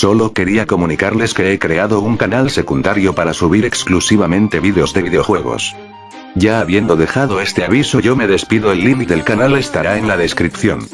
Solo quería comunicarles que he creado un canal secundario para subir exclusivamente vídeos de videojuegos. Ya habiendo dejado este aviso yo me despido el link del canal estará en la descripción.